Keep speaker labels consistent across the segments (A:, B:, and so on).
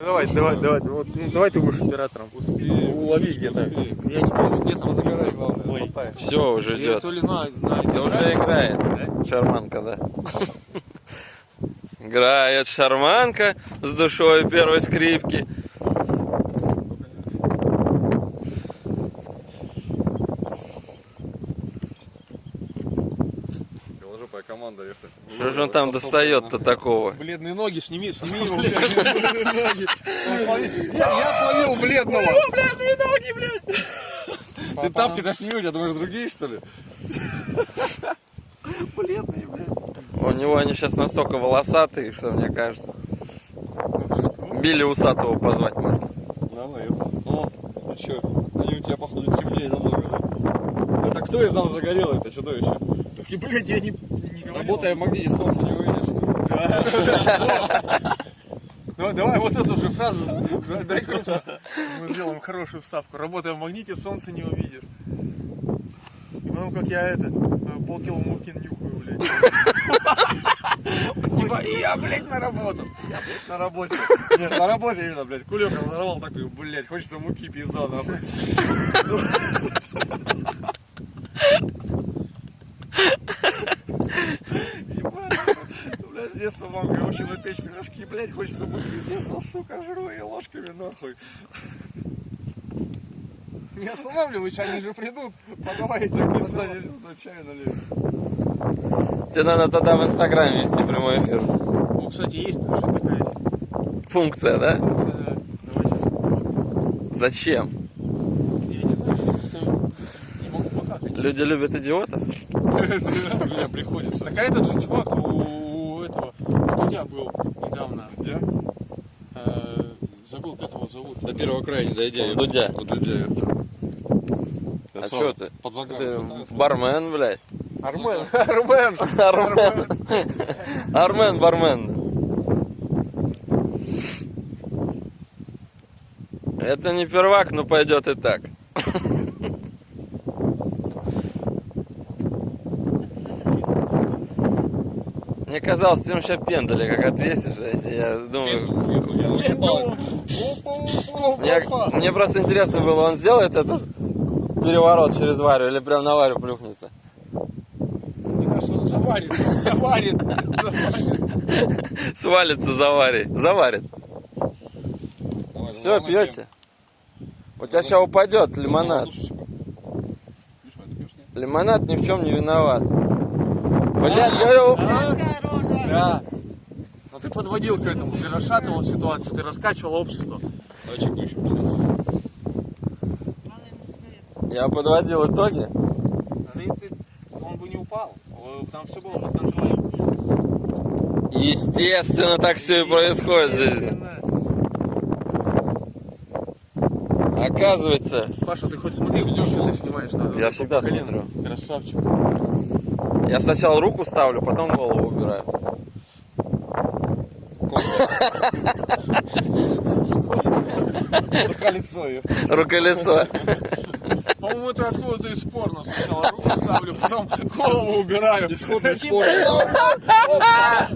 A: Давай, давай, давай, вот, ну, давай ты будешь оператором. Улови где-то. Я не помню, где там
B: Забирай, главное.
A: Ой.
C: Все, уже
A: Я
C: идет.
A: то ли на, на
C: Да уже играет. Шарманка, да. Играет шарманка с душой первой скрипки. Же он там достает-то такого?
A: Бледные ноги, сними, сними его, Я словил бледного. бледные ноги, блядь.
B: Ты тапки-то сними, у тебя думаешь, другие, что ли?
A: Бледные, блядь.
C: У него они сейчас настолько волосатые, что мне кажется. Билли Усатого позвать можно.
B: Давай. О, ну чё, они у тебя, походу, темнее намного, да? Это кто из нас загорел это чудовище?
A: Так и, блядь, я не.
B: Работая в магните, солнце не увидишь.
A: Ну, давай вот эту же фразу. Дай- круто. Мы сделаем хорошую вставку. Работая в магните, солнце не увидишь. И потом, как я это, полкило муки нюхаю, блядь. Типа, я, блядь, на работу.
B: Я, блядь, на работе. Нет, на работе именно, блядь. Кулек разорвал такой, блядь, хочется муки, пизда, нахуй. Блядь, с детства мамка учила печь пирожки, блядь, хочется муки, сука, жру и ложками, нахуй.
A: Не останавливайся, они же придут. Подавай.
B: Так и сюда чай налить.
C: Тебе надо тогда в Инстаграм вести прямой эфир.
A: О, кстати, есть тоже такая
C: Функция, да?
A: функция. Давай сейчас.
C: Зачем?
A: Я не знаю, как-то не могу покакать.
C: Люди любят идиотов.
B: Меня приходится.
A: Так а этот же чувак у Дудя был недавно.
B: Где?
A: Э, забыл, как его зовут.
B: До первого края не дойдя.
C: У Дудя.
B: У Дудя это.
C: А чё ты?
B: Под
C: Ты бармен, блядь.
A: Армен, Армен.
C: Армен. Армен, бармен. Это не первак, но пойдет и так. Мне казалось, ты сейчас пендали, как отвесишь. Я думаю, мне, мне просто интересно было, он сделает этот переворот через Варю или прям на Варю плюхнется?
A: Мне кажется, он заварит, заварит, заварит.
C: Свалится за Варей. Заварит. Все, пьете? У тебя сейчас упадет лимонад. Лимонад ни в чем не виноват. Блядь, говорю,
A: Да. Но ты подводил к этому, ты расшатывал ситуацию, ты раскачивал общество.
B: Давай чеку еще посмотрим.
C: я подводил итоги.
A: Да и ты, он бы не упал. Там все было под контролем.
C: Естественно, так все и происходит в жизни. Оказывается,
A: Паша, ты хоть смотри, видишь, что ты снимаешь? Надо
C: я всегда смотрю.
A: Красавчик.
C: Я сначала руку ставлю, потом голову убираю.
B: Колесо ее.
C: Рука-лицо.
A: По-моему, это откуда-то из порно. Сначала руку ставлю, потом голову убираю.
B: Исходный спор.
A: Так,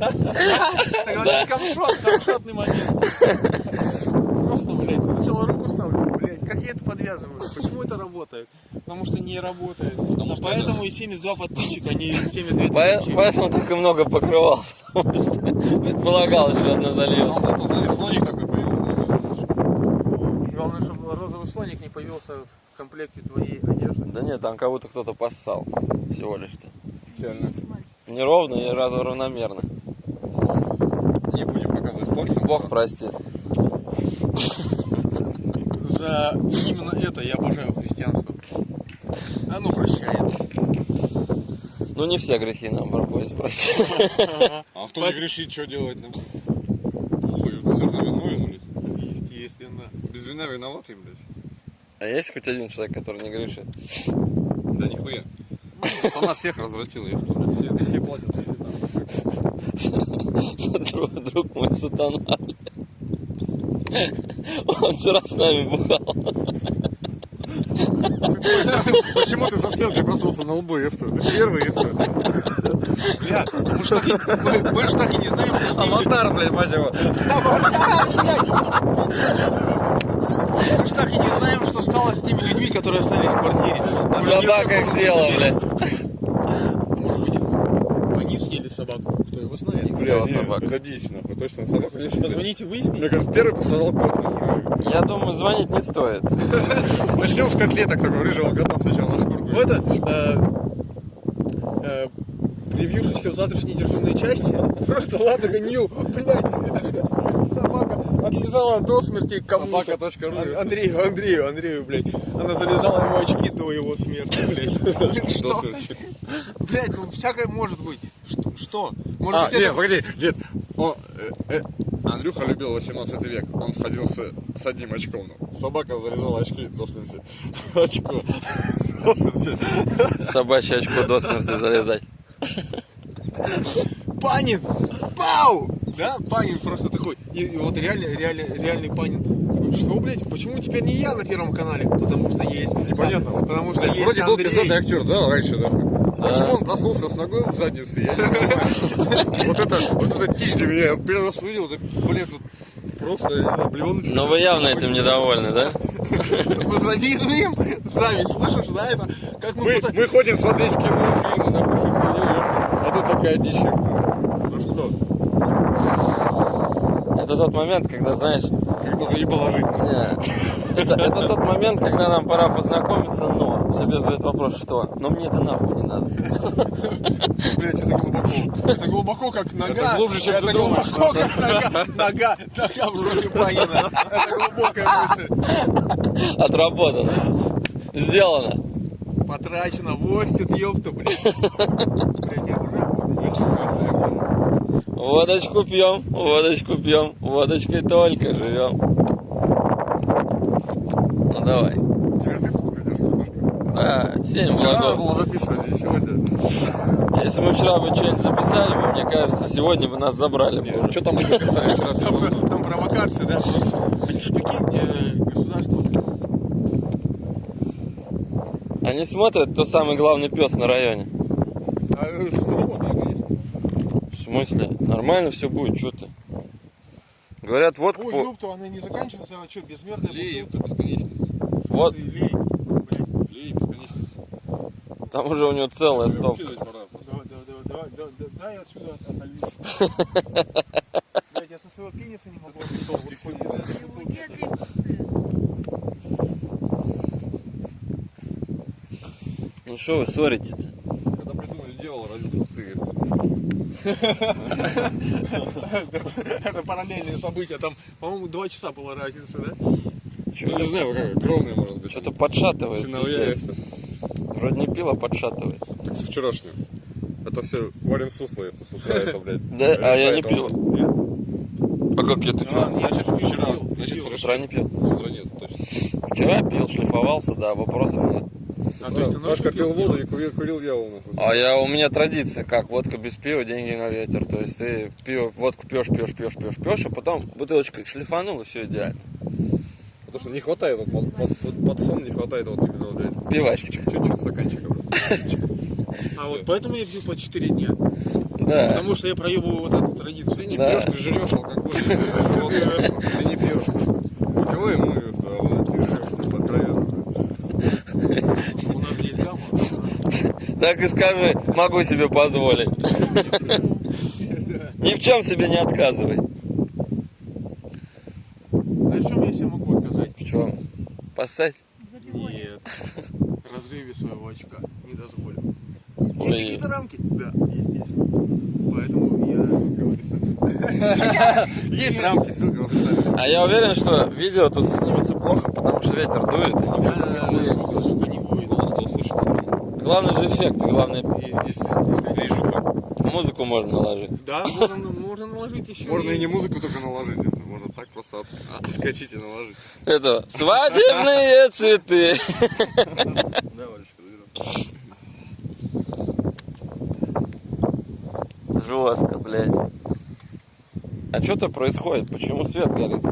A: один камшот, камшотный момент. Просто, блядь, сначала руку ставлю, блядь, как я это подвязываю? Почему это работает? Потому что не работает. Потому что поэтому и 72 подписчика, а не 72
C: По-
A: тысячи.
C: Поэтому так и много покрывал, потому что предполагал, что одно.
B: Там, смотри, слоник такой появился.
A: Главное, чтобы розовый слоник не появился в комплекте твоей одежды.
C: Да нет, там кого-то кто-то поссал всего лишь-то.
B: Реально.
C: Неровно и разу равномерно.
B: Не будем показывать пальцем.
C: Бог простит.
A: За именно это я обожаю христианство. Оно прощает.
C: Ну не все грехи нам пропустят прощать.
B: А кто не грешит, что делать нам? Похуй, все равно виновен, блядь.
A: Естественно.
B: Без вина виноватый, блядь.
C: А есть хоть один человек, который не грешит?
B: Да нихуя. Она всех развратила, я что, блядь, все, все платят.
C: Друг, друг мой сатана. Он вчера с нами бухал.
B: Почему ты со стрелкой проснулся на лбу, ефта? Ты первый, ефта.
A: Бля, мы ж так и, мы, мы ж так и не знаем, что с ними...
B: Аватар, блядь, мать его.
A: Мы ж так и не знаем, что стало с теми людьми, которые остались в квартире. Же
C: Собака их съела, блядь.
A: Может быть, они съели собаку, кто
C: Съела
B: не,
C: собаку.
B: нахуй. Точно собаку не съели.
A: Позвоните, выясните.
B: Мне кажется, первый посадил кот, нахуй.
C: Я думаю, звонить не стоит.
B: Начнем с котлеток такого рыжего кота сначала на шкурку.
A: Ну это э, э, превьюшечка в завтрашней дежурной части. Просто Ладога Нью, блядь. Собака отлежала до смерти кому-то.
B: Собака.ру.
A: Ан- Андрею, Андрею, Андрею, блядь. Она залезала ему очки до его смерти, блядь.
B: До
A: Что?
B: смерти.
A: Блядь, ну всякое может быть. Что? Может
B: А,
A: быть,
B: нет,
A: это...
B: погоди, дед. Он, э, э, Андрюха любил 18 век. Он сходил с, с одним очком. ну. Собака зарезала очки до смерти. Очко. До смерти.
C: Собачье очко до смерти залезать.
A: Панин! Пау! Да, Панин просто такой. И, и вот реально, реально, реальный Панин. Что, блядь, почему теперь не я на первом канале? Потому что есть.
B: Непонятно.
A: Потому что есть
B: Вроде был
A: Андрей.
B: пиздатый актер, да, раньше, да? Почему он проснулся с ногой в заднице, я не понимаю. Вот это, вот это дичь для меня. Я первый раз увидел, так, блин, тут просто, блевануть.
C: Но вы явно этим недовольны, да?
A: Мы завидуем. Зависть, слышишь, да? Это как мы...
B: Мы, ходим смотреть кино, фильмы, нахуй, всю хуйню, ёпта. а тут такая дичь. Ну что,
C: Это тот момент, когда, знаешь,
B: когда заебало жить,
C: это, это тот момент, когда нам пора познакомиться, но себе задают вопрос, что? Но мне это нахуй не надо.
A: Блядь, это глубоко. Это глубоко, как нога.
B: Это глубже, чем
A: Это
B: ты думаешь,
A: глубоко, как нога. Нога, нога в жопе Панина. Это глубокая мысль.
C: Отработано. Сделано.
A: Потрачено, востит, ёпта, блядь. Блядь, я уже
C: Водочку пьем, водочку пьем, водочкой только живем. Ну давай.
B: Теперь ты тут придешь немножко.
C: Да, 7
B: Вчера надо
C: вагон.
B: было записывать, и сегодня.
C: Если мы вчера бы что-нибудь записали бы, мне кажется, сегодня бы нас забрали бы уже.
B: Что там мы записали вчера?
A: Там, там провокация, да, просто. Прикинь, э, государство.
C: Они смотрят, кто самый главный пес на районе.
B: А, э, ну, да, конечно.
C: В смысле? Нормально все будет, что ты? Говорят, водка
A: Ой,
C: по...
A: ёпта, она не заканчивается, а что, безмерная
B: Лей, это бесконечность.
C: Вот,
A: Лей, блядь.
B: Лей, бесконечность.
C: там уже у него целая стопка.
B: Вообще пора.
A: Давай, давай, давай, давай, давай, дай отсюда отольюсь. Блядь, я со своего пениса не могу.
B: Да.
C: Ну что вы ссорите-то?
B: Когда придумали дело, родился ты.
A: Это параллельные события. Там, по-моему, два часа была разница, да?
B: Ну, не знаю, как, кровная может быть.
C: Что-то подшатывает. Вроде не пиво, подшатывает.
B: Так с вчерашнего. Это все варим сусло, это с утра, это, блядь.
C: Да, а я не пил. А как я, ты
A: А,
C: что?
B: Значит,
A: пил,
B: вчера. Значит.
C: С утра не пил.
B: С утра нет, точно.
C: Вчера пил, шлифовался, да, вопросов нет.
A: А,
B: утра
A: то есть ты ночью
B: Пашка
A: пил?
B: воду и курил, курил я у нас.
C: А я, у меня традиция, как водка без пива, деньги на ветер. То есть ты пиво, водку пьешь, пьешь, пьешь, пьешь, пьешь, а потом бутылочкой шлифанул, и все идеально.
B: Потому что не хватает, вот, под, под, под, под сон не хватает вот именно, вот, блядь,
C: Пивасика.
B: чуть-чуть стаканчика, блядь.
A: А вот поэтому я пью по 4 дня.
C: Да.
A: Потому что я проебываю вот эту традицию.
B: Ты не
C: Да.
B: пьешь, ты жрешь алкоголь. Ты не пьешь. Кого и мы, а вот ты жрешь, ну, откровенно.
A: У нас здесь гамма.
C: Так и скажи, могу себе позволить. Ни в чем себе не отказывай.
A: А в чем я себе могу отказать?
C: В чем? Поссать?
A: Нет. Разрыве своего очка не дозволю. Есть какие-то рамки? Да, естественно. Поэтому я...
B: Есть рамки, ссылка в описании.
C: А я уверен, что видео тут снимется плохо, потому что ветер дует. и не будет
A: Да,
C: нихуя.
A: звука не будет.
B: Голос-то услышится.
C: Главный же эффект, главное,
B: Движуха.
C: музыку можно наложить.
A: Да, можно, можно наложить еще.
B: Можно и не музыку только наложить, можно так просто от- отскочить и наложить.
C: Это свадебные цветы.
B: Да, Валечка.
C: Жестко, блядь. А что-то происходит? Почему свет горит?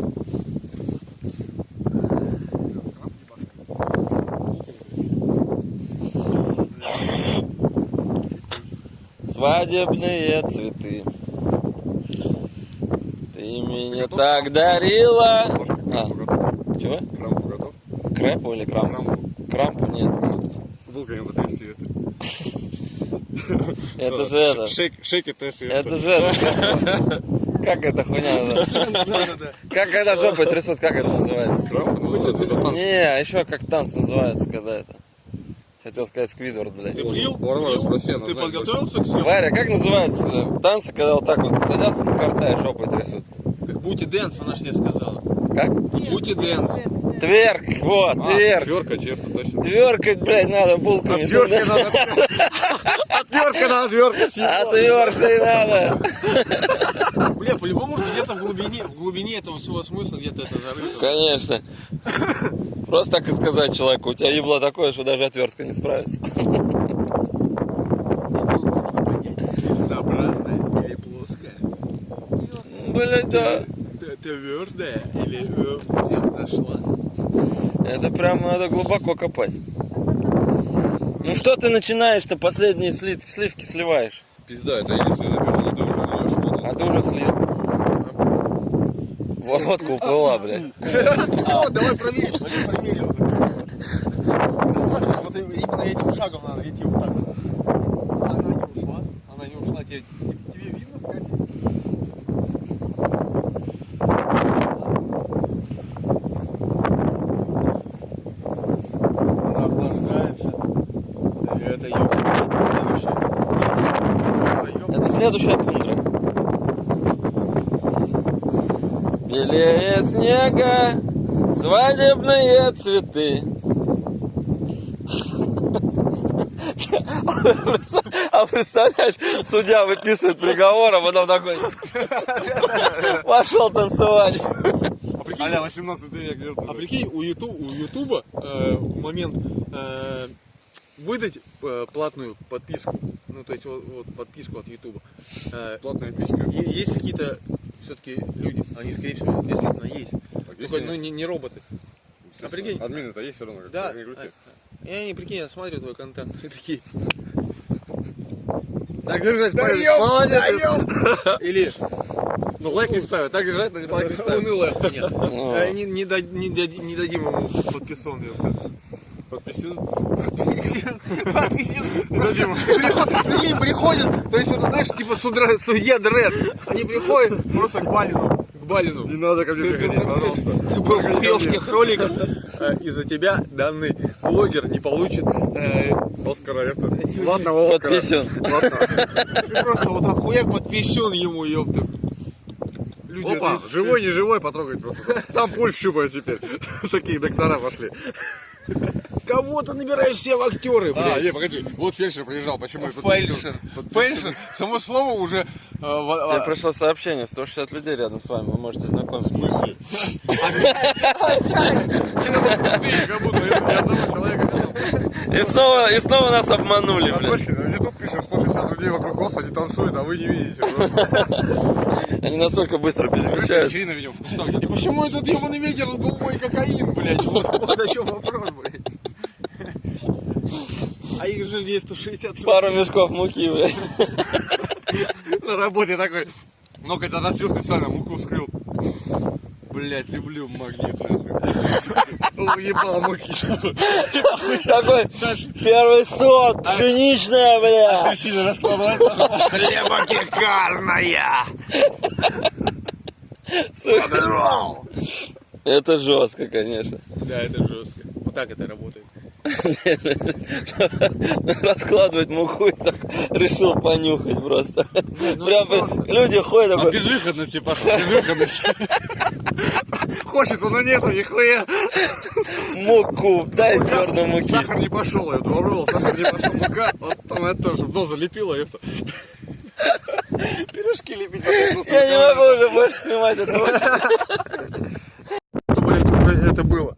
C: Свадебные цветы. Ты мне так дарила.
B: Ложка,
C: А,
B: готов?
C: чего?
B: Крампу готов?
C: Крэпу или крампу?
B: Крампу.
C: Крампу нет.
B: Вилками потрясти это.
C: Это же это.
B: Шейк, шейк тест.
C: Это же это. Как эта хуйня. Как когда жопой трясут, как это называется?
B: Крампу называется? Это.
C: Не, а еще как танц называется, когда это. Хотел сказать сквидвард, блядь.
A: Ты плил?
B: Ладно, спроси, она
A: Ты подготовился к съемке?
C: Варя, как называется танцы, когда вот так вот садятся на корты и жопой трясут?
A: Booty dance, она ж тебе сказала.
C: Как?
A: Booty dance.
C: Тверк, вот,
B: А,
C: тверк.
B: Тверка, черта, точно.
C: Тверкать, блядь, надо булками.
B: Отвертка надо. Отвертка надо, отвертка.
C: Отверткой надо.
A: Бля, по-любому где-то в глубине, в глубине этого всего смысла где-то это зарыто.
C: Конечно. Просто так и сказать человеку, у тебя ебло такое, что даже отвертка не справится.
A: Крестообразная или плоская.
C: Блядь, да.
A: Т- Твердая или прям зашла.
C: Это прям надо глубоко копать. Ну что ты начинаешь-то последние сли- сливки сливаешь?
B: Пизда, это если заберу, ты уже.
C: А ты уже слил. Вот водка уплыла, блядь.
A: О, давай проверим, давай проверим. Вот именно этим шагом надо идти вот так. Она не ушла, она не ушла. Тебе, видно, Катя?
C: Следующая тундра. Белее снега, свадебные цветы. А представляешь, судья выписывает приговор, а потом такой пошел танцевать.
B: Аля, 18 век,
A: А прикинь, у, Юту, у Ютуба э, в момент э, выдать э, платную подписку, ну то есть вот, вот подписку от Ютуба, э,
B: Платная
A: е- есть какие-то все-таки люди, они скорее всего действительно есть,
B: Так, есть,
A: Только, ну не, не роботы. А прикинь,
B: Админы-то есть все равно, как
A: да,
B: не
A: и они, прикинь, я смотрю твой контент, и такие,
B: Так держать,
A: даем,
B: молодец.
A: даем, или
B: Ну лайк не ставят, так держать, но не лайк не ставят.
A: унылая хуйня.
C: Ну.
A: Не, не, не не дадим ему подписон.
B: Подписен.
A: Подписен. Подписен. Приход- Прикинь, приходят, то есть это, знаешь, типа судра- судья Дред. Они приходят просто к Балину. К Балину.
B: Не надо ко мне приходить, пожалуйста.
A: ты был в тех роликах. Из-за тебя данный блогер не получит э,
B: Оскара это. Ладного Оскара.
C: Подписен.
A: ты просто вот так хуяк подписен ему, ёпта. Люди,
B: Опа, живой, не живой, потрогать просто. Там пульс щупает теперь. Такие доктора пошли.
A: Кого ты набираешь себе в актеры,
B: А,
A: блядь?
B: не, погоди. Вот фельдшер приезжал, почему я подписен?
A: Фельдшер. Фельдшер. Само слово уже... э, в-
C: Тебе
A: а,
C: пришло сообщение, 160 людей рядом с вами, вы можете знакомиться.
B: мысли. Как будто ни одного человека.
C: И снова, и снова нас обманули, блядь.
B: на YouTube пишет 160 людей вокруг вас, они танцуют, а вы не видите.
C: Они настолько быстро переключаются.
B: Вечерина, видимо, в кустах.
A: И почему этот ебаный ветер сдул мой кокаин, блядь? Вот, вот о чем вопрос, блядь. А их же здесь 160
C: Пару мешков муки, блядь.
B: На работе такой. Ну, когда носил специально, муку вскрыл. Блять, люблю магнит, нахуй. Уебал муки.
C: Такой первый сорт, пшеничная, бля.
B: Сильно раскладывает.
A: Хлебопекарная!
C: Сука. Это жестко, конечно.
A: Да, это жестко. Вот так это работает.
C: Раскладывать муку и так решил понюхать просто.
A: ну
C: Прям люди ходят
B: А безвыходности пошел, безвыходности. Хочется, но нету нихуя.
C: муку, дай черную муки.
B: Сахар не пошел, я попробовал, сахар не пошел, мука, вот там это тоже, чтобы нос залепило, это. Пирожки лепить,
C: Я не могу уже больше снимать этого.
A: Это, блядь, уже это было.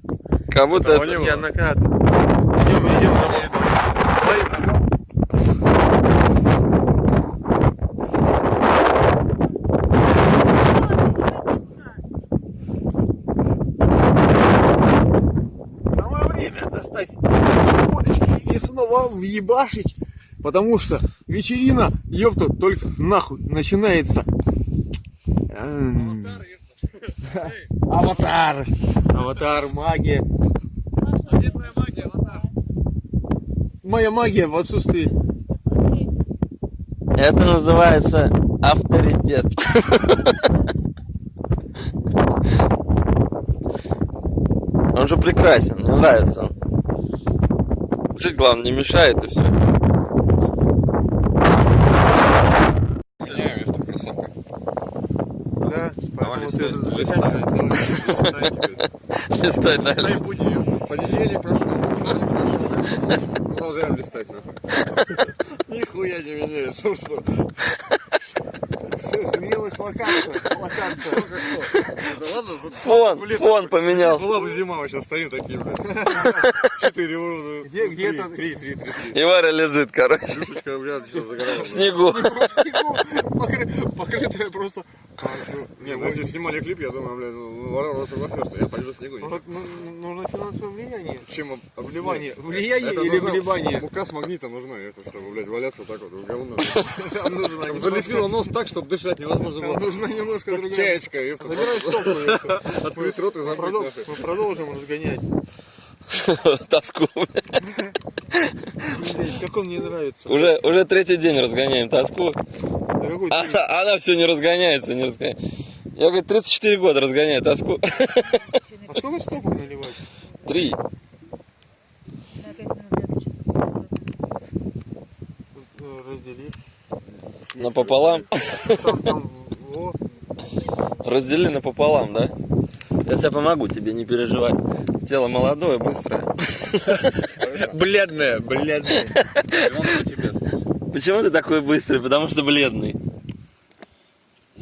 C: Как будто это...
B: не.
A: Неоднократно. Идем, идем за мной. Самое время достать водочки и снова въебашить Потому что вечерина, ёпта, только нахуй начинается. Аватар. Аватар, магия. Моя магия в отсутствии.
C: Это называется авторитет. Он же прекрасен, мне нравится он. Жить, главное, не мешает и все.
B: Меняем место в кроссовках.
A: Да,
B: Давай,
A: поэтому
B: листай,
A: ты
B: листай.
A: заканчивай, давай, листай теперь.
C: Листай дальше.
B: Понедельник прошел, вторник прошел. Продолжаем листать, нахуй. Нихуя не меняется, что?
A: Всё, изменилась локация. Локация.
B: Да ладно,
C: Фон, фон поменялся.
B: была бы зима, мы сейчас стоим такие, блядь. Четыре уровня.
A: Где- где
B: Три,
A: это?
B: Три, три, три, три.
C: И Варя лежит, короче,
B: Душечка, блядь, все загорала.
C: в снегу.
A: В снегу, покры- покрытая просто. А, ну,
B: Не, мы если снимали клип, я думаю, блядь, ну, Варвара просто в я пойду в снегу.
A: ну, ну, нужно финансовое влияние.
B: Чем об-
A: Вливание.
B: Нет,
A: Влияние или
B: нужна
A: вливание?
B: Мука с магнитом нужна, это, чтобы, блядь, валяться вот так вот, в говно. Залепило нос так, чтобы дышать невозможно было.
A: нужна немножко другая.
B: чаечка, ёпта.
A: Забирай стопку.
B: Открыть рот и нахуй.
A: Мы продолжим разгонять.
C: Тоску.
A: Как он мне нравится.
C: Уже, уже третий день разгоняем тоску.
A: Ты-
C: Она, она все не разгоняется, не разгоняется. Я, говорит, 34 года разгоняю тоску.
A: А сколько стопок наливать?
C: Три.
D: На 5 минут я сейчас
A: Э, Раздели.
C: Напополам.
A: Там, там.
C: Раздели напополам, да? Я тебе помогу, тебе не переживай. Тело молодое, быстрое.
B: Тебе смысл.
C: Почему ты такой быстрый? Потому что бледный.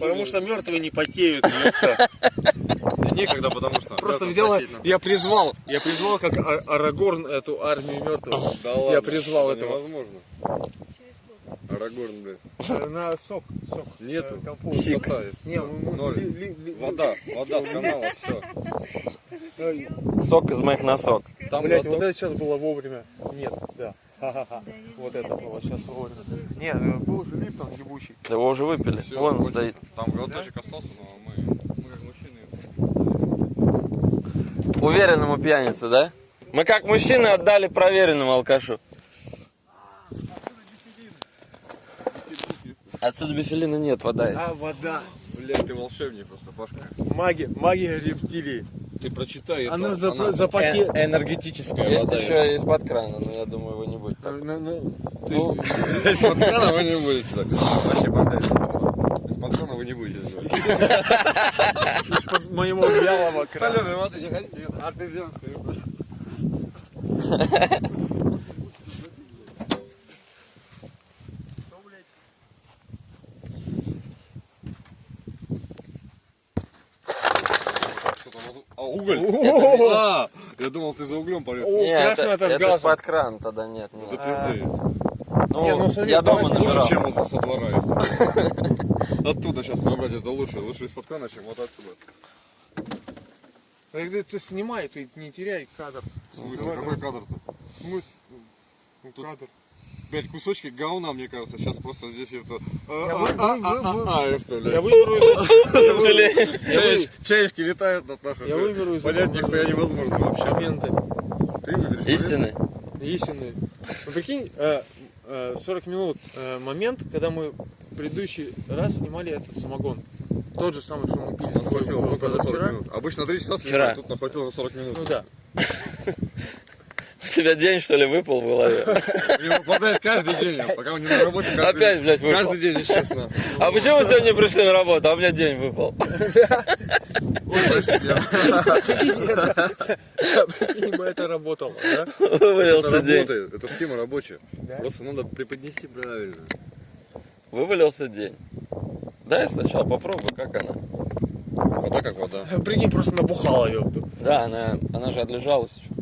A: Потому что мертвые не потеют. ёпта.
B: Некогда, потому что...
A: Просто взяла, я призвал, я призвал как Ар- Арагорн эту армию мертвых. Я призвал
B: это
A: этого.
B: невозможно. Арагорн, блядь.
A: На сок, сок.
B: Нету.
A: Э, компот.
C: Сик.
A: Не,
B: ноль.
A: ли- ли-
B: Вода, вода с канала, все.
C: Сок из моих носок.
B: Там
A: Блять, вот это сейчас было вовремя. Нет, да. Ха-ха-ха. Вот это было сейчас вовремя. Нет, э, был же Липтон ебучий.
C: Его уже выпили. Вон он стоит.
B: Там глоточек остался, но мы, мы как мужчины.
C: Уверенному пьянице, да? Мы как мужчины отдали проверенному алкашу. Отсюда бифилина нет, вода есть.
A: А, вода.
B: Блядь, ты волшебник просто, Пашка.
A: Магия, магия рептилий.
B: Ты прочитай это.
A: Она за, за пакет.
B: энергетическая
C: Есть еще из-под крана, но я думаю, его не будет. так.
A: Ну, ну,
C: Ну,
B: Из-под крана вы не будете так. Вообще, поставить. Из-под крана вы не будете.
A: Из-под моего вялого крана.
B: Соленой воды не хотите, а ты земский. Что там, а уголь? А, я думал, ты за углем полез.
A: О,
C: не, это,
A: это
C: из-под крана тогда нет. Нет.
B: пизды.
C: Ну,
A: Не, ну, смотри,
C: я дома.
B: Лучше, чем вот со двора. Оттуда сейчас набрать это лучше. Лучше из-под крана, чем вот отсюда.
A: Когда ты снимай, ты не теряй кадр.
B: В смысле,
A: Давай,
B: какой кадр-то?
A: Смысл? Ну,
B: Тут-
A: кадр.
B: Пять кусочки говна, мне кажется. Сейчас просто здесь это...
A: Я вы-
B: А, это,
A: Я выберу из.
B: Чаечки, летают над нашей...
A: Я выберу из
B: Понять нихуя невозможно вообще.
A: моменты
B: Ты выберешь.
C: Истины.
A: истинные. Ну, прикинь, э, э, 40 минут э, момент, когда мы предыдущий раз снимали этот самогон. Тот же самый, что мы пили
B: Нас хватило только за 40
A: позавчера.
B: минут. Обычно 3 часа
C: Вчера.
B: снимают, тут нахватило на 40 минут.
A: Ну да.
C: У тебя день, что ли, выпал в голове?
B: Выпадает каждый день, пока он не на работе. каждый
C: Опять, блядь, выпал.
B: Каждый день, естественно.
C: А почему вы сегодня пришли на работу, а у меня день выпал?
B: Ой, простите.
A: Прикинь бы это работало, да?
B: Это
C: Вывалился день.
B: это схема рабочая. Просто надо преподнести правильно.
C: Вывалился день. Дай сначала попробуй, как она.
B: Вода как вода.
A: Прикинь, просто набухала, ёпту.
C: Да, она, она же отлежалась еще.